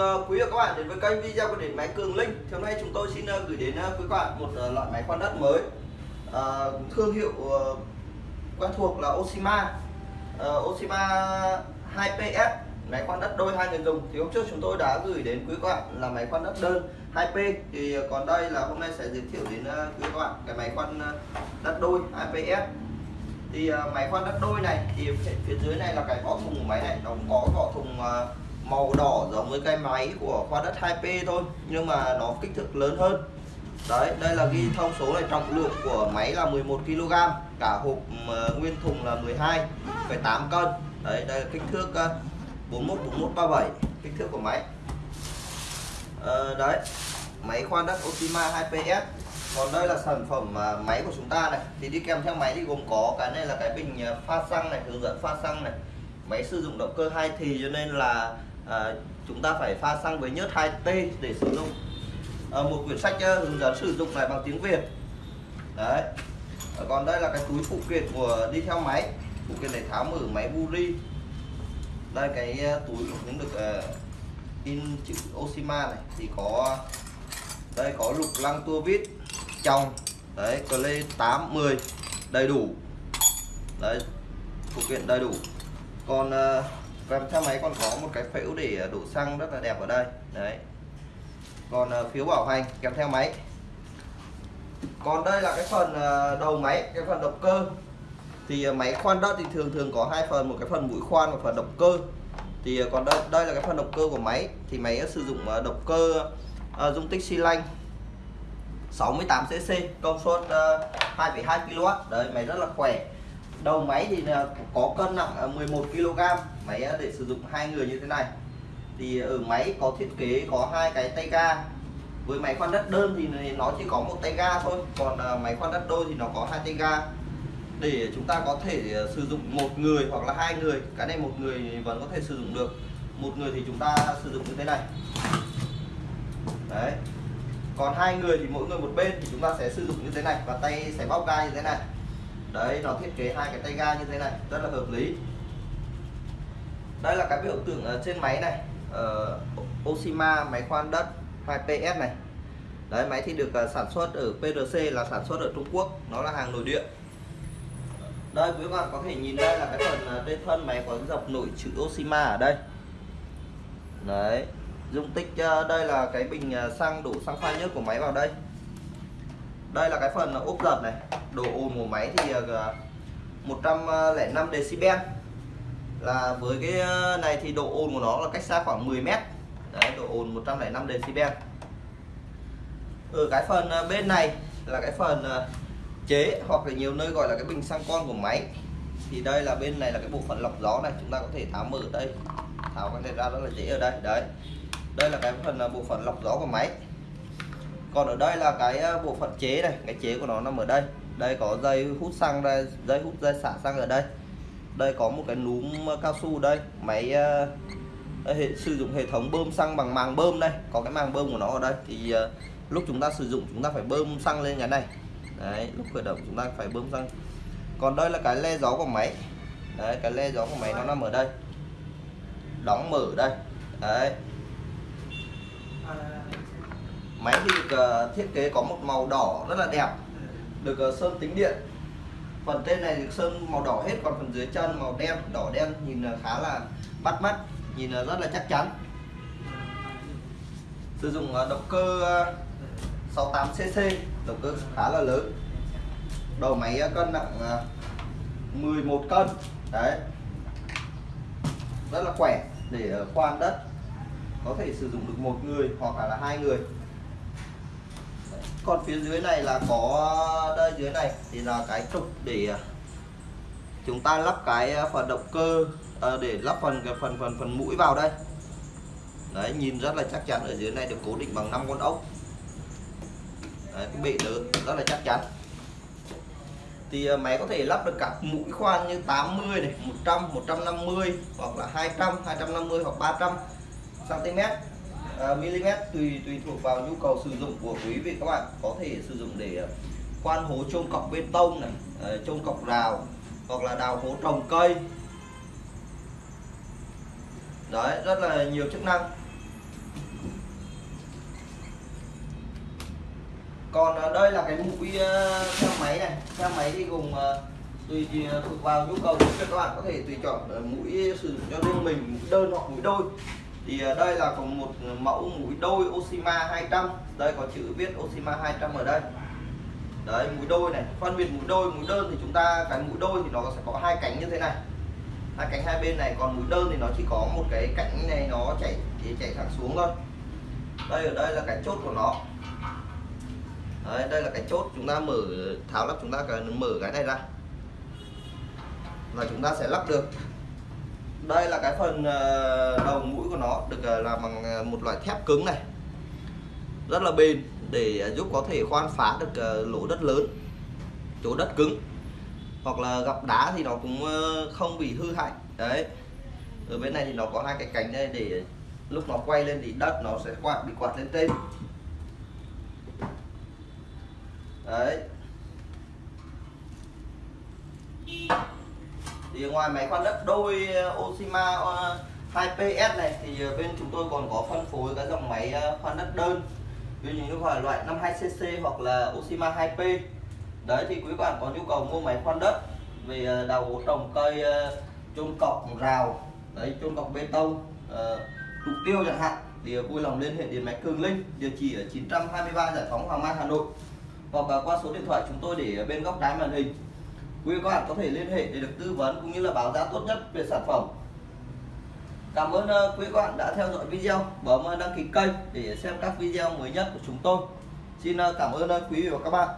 Ờ, quý vị và các bạn đến với kênh video của điện máy Cường Linh. Thì hôm nay chúng tôi xin ờ, gửi đến ờ, quý các bạn một loại máy khoan đất mới. Thương hiệu quen thuộc là Oshima. Oshima 2PS máy khoan đất đôi hai người dùng. Thì hôm trước chúng tôi đã gửi đến quý các bạn là máy khoan đất đơn 2P. Thì còn đây là hôm nay sẽ giới thiệu đến quý các bạn cái máy khoan đất đôi 2PS thì máy khoan đất đôi này thì phía dưới này là cái vỏ thùng của máy này, nó cũng có vỏ thùng màu đỏ giống với cái máy của khoan đất 2P thôi nhưng mà nó kích thước lớn hơn. Đấy đây là ghi thông số này trọng lượng của máy là 11 kg cả hộp uh, nguyên thùng là 12,8 cân. Đấy đây là kích thước uh, 41 41 37 kích thước của máy. Uh, đấy máy khoan đất Optima 2PS còn đây là sản phẩm à, máy của chúng ta này. Thì đi kèm theo máy thì gồm có cái này là cái bình pha xăng này hướng dẫn pha xăng này. Máy sử dụng động cơ hai thì cho nên là à, chúng ta phải pha xăng với nhớt 2T để sử dụng. À, một quyển sách ờ, hướng dẫn sử dụng này bằng tiếng Việt. Đấy. À, còn đây là cái túi phụ kiện của đi theo máy. Phụ kiện để tháo mở máy Buri. Đây cái túi cũng được uh, in chữ Oshima này. Thì có đây có lục lăng tua vít trong đấy lê 8 10 đầy đủ. Đấy phụ kiện đầy đủ. Còn uh, Vâng, kèm theo máy còn có một cái phễu để à, đổ xăng rất là đẹp ở đây. Đấy. Còn à, phiếu bảo hành kèm theo máy. Còn đây là cái phần à, đầu máy cái phần động cơ. Thì máy khoan đất thì thường thường có hai phần một cái phần mũi khoan và phần động cơ. Thì còn đây đây là cái phần động cơ của máy. Thì máy sử dụng động cơ uh, dung tích xi lanh 68cc công suất uh, 2,2 kW đấy máy rất là khỏe đầu máy thì có cân nặng 11 kg máy à, để sử dụng hai người như thế này. Thì ở máy có thiết kế, có hai cái tay ga. Với máy khoan đất đơn thì nó chỉ có một tay ga thôi. Còn à, máy khoan đất đôi thì nó có hai tay ga. Để chúng ta có thể à, sử dụng một người hoặc là hai người, cái này một người vẫn có thể sử dụng được. Một người thì chúng ta sử dụng như thế này. Đấy. Còn hai người thì mỗi người một bên thì chúng ta sẽ sử dụng như thế này và tay sẽ bóc ga như thế này đấy nó thiết kế hai cái tay ga như thế này rất là hợp lý. Đây là cái biểu tượng ở trên máy này uh, Oshima máy khoan đất 2PS này. Đấy máy thì được à, sản xuất ở PRC là sản xuất ở Trung Quốc nó là hàng nội địa. Đây quý bạn có thể nhìn đây là cái phần à, trên thân máy có dọc nổi chữ Oshima ở đây. Đấy dung tích à, đây là cái bình xăng đổ xăng pha nhớt của máy vào đây đây là cái phần ốp giật này. Độ ồn của máy thì ờ, 105 decibel. Là với cái ờ, này thì độ ồn của nó là cách xa khoảng 10 mét. Đấy, độ ồn 105 decibel. Ở cái phần ờ, bên này là cái phần chế hoặc là nhiều nơi gọi là cái bình xăng con của máy. Thì đây là bên này là cái bộ phận lọc gió này, chúng ta có thể tháo mở đây. Tháo cái này ra rất là dễ ở đây, đấy. Đây là cái phần bộ phận lọc gió của máy còn ở đây là cái ờ, bộ phận chế này cái chế của nó nằm ở đây. Đây có dây hút xăng đây dây hút dây xả xăng ở đây. Đây có một cái núm ờ, cao su đây. Máy đây, hệ, sử dụng hệ thống bơm xăng bằng màng bơm đây. Có cái màng bơm của nó ở đây. Thì uh, lúc chúng ta sử dụng chúng ta phải bơm xăng lên cái này. Đấy lúc khởi động chúng ta phải bơm xăng. Còn đây là cái le gió của máy. Đấy cái le gió của máy nó nằm ở đây. Đóng mở đây. Đấy máy thì được ờ, thiết kế có một màu đỏ rất là đẹp, được ờ, sơn tính điện. Phần trên này được sơn màu đỏ hết, còn phần dưới chân màu đen, đỏ đen nhìn ờ, khá là bắt mắt, nhìn rất là chắc chắn. Sử dụng động cơ 68cc động cơ khá là lớn. Đầu máy cân nặng 11 cân, đấy. Rất là khỏe để khoan đất. Có thể sử dụng được một người hoặc là hai người còn phía dưới này là có đây dưới này thì là cái trục để à, chúng ta lắp cái à, phần động cơ à, để lắp phần cái phần phần phần mũi vào đây. Đấy nhìn rất là chắc chắn ở dưới này được cố định bằng 5 con ốc. Đấy, cái bệ lớn rất là chắc chắn. Thì à, máy có thể lắp được cả mũi khoan như 80 này 100 150 hoặc là 200 250 hoặc 300 cm mm tùy tùy thuộc vào nhu cầu sử dụng của quý vị các bạn. Có thể sử dụng để à, khoan hố chôn cọc bê tông này à, chôn cọc rào, hoặc là đào hố trồng cây. Đấy, rất là nhiều chức năng. Còn đây là cái mũi xe máy này. Xe máy thì gồm tùy thuộc vào nhu cầu của các bạn. Có thể tùy chọn mũi sử dụng cho riêng mình mũi đơn hoặc mũi đôi thì ờ, đây là có một mẫu mũi đôi Oshima 200 đây có chữ viết Oshima 200 ở đây. Đấy mũi đôi này. Phân biệt mũi đôi mũi đơn thì chúng ta cái mũi đôi thì nó sẽ có hai cánh như thế này. Hai cánh hai bên này còn mũi đơn thì nó chỉ có một cái cánh này nó chảy chỉ chảy thẳng xuống thôi. Đây ở đây là cái chốt của nó. Đấy, đây là cái chốt. Chúng ta mở tháo lắp chúng ta cần mở cái này ra. Và chúng ta sẽ lắp được đây là cái phần ờ, đầu mũi của nó được ờ, làm bằng ờ, một loại thép cứng này. Rất là bền, để giúp có thể khoan phá được lỗ đất lớn, chỗ đất cứng. Hoặc là gặp đá thì nó cũng không bị hư hại, đấy. Ở bên này thì nó có hai cái cánh đây, để lúc nó quay lên thì đất nó sẽ quạt, bị quạt lên trên. Đấy. Thì ngoài máy khoan đất đôi ờ, Oshima ờ, 2PS này thì ờ, bên chúng tôi còn có phân phối các dòng máy khoan đất đơn. Ví dụ như là loại 52cc hoặc là Oshima 2P đấy thì quý bạn có nhu cầu mua máy khoan đất về đầu đào gỗ trồng cây chôn cọc rào đấy chôn cọc bê tông ờ, trục tiêu chẳng hạn thì vui lòng liên hệ điện máy Cường Linh địa chỉ ở 923 Giải phóng Hoàng Mai Hà Nội. Hoặc là qua số điện thoại chúng tôi để bên góc trái màn hình quý các bạn có thể liên hệ để được tư vấn cũng như là báo giá tốt nhất về sản phẩm. Cảm ơn ờ, quý các bạn đã theo dõi video. Bấm ờ, đăng ký kênh để xem các video mới nhất của chúng tôi. Xin ờ, cảm ơn quý vị và các bạn.